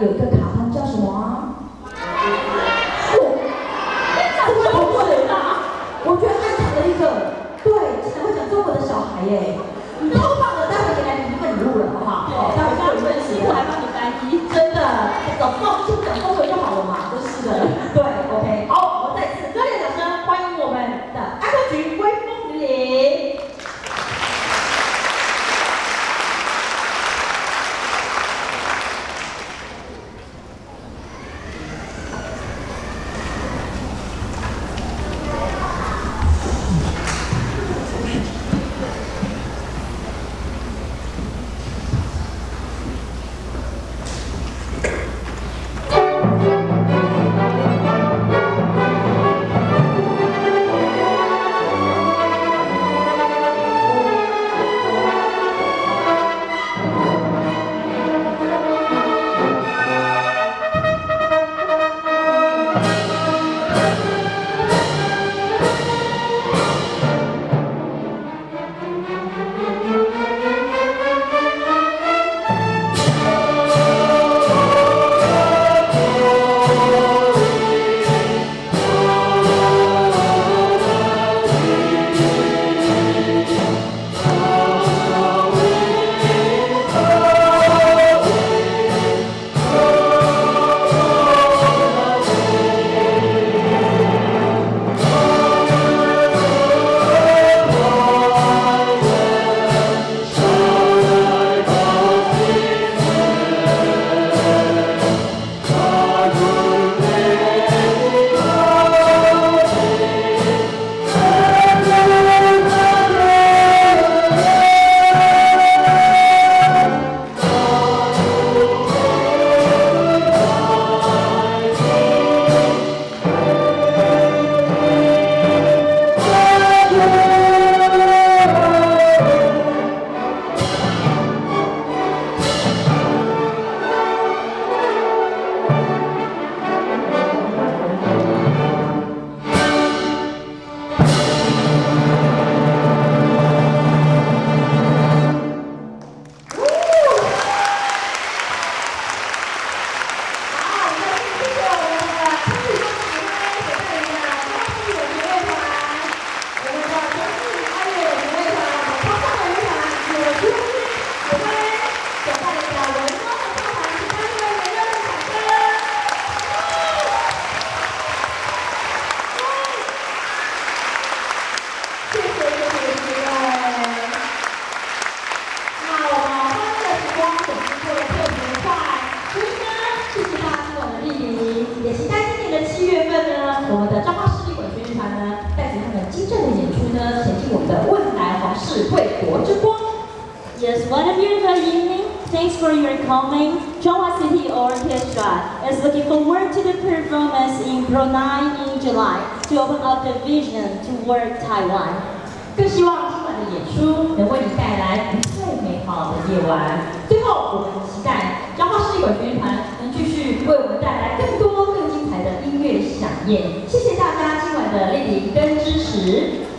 有一个卡通叫什么啊？我，这个同学啊，我觉得他讲了一个，对，竟然会讲中文的小孩耶，超棒的，待会给来你一份礼物了，好不好？好，待会就有一份礼物，还帮你翻译，真的，早知道就讲是贵国之光。Yes, what a beautiful evening. Thanks for your coming. Chonghua City Orchestra is looking forward to the performance in Pro 9 in July to open up the vision toward Taiwan. 更希望今晚的演出能为你带来最美好的夜晚。最后，我们期待彰化市管乐团能继续为我们带来更多更精彩的音乐响宴。谢谢大家今晚的莅临跟支持。